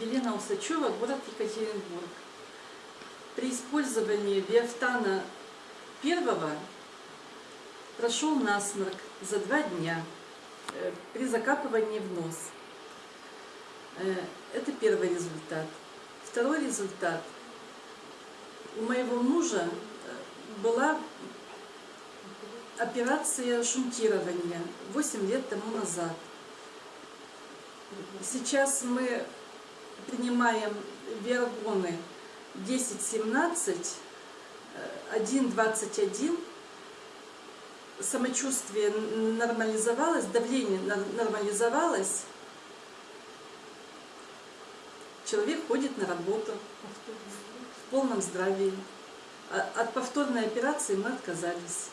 Елена Усачева, город Екатеринбург. При использовании биофтана первого прошел насморк за два дня э, при закапывании в нос. Э, Это первый результат. Второй результат. У моего мужа э, была операция шунтирования 8 лет тому назад. Сейчас мы принимаем виагоны 10-17, 1-21. Самочувствие нормализовалось, давление нор- нормализовалось. Человек ходит на работу в полном здравии. А От повторной операции мы отказались.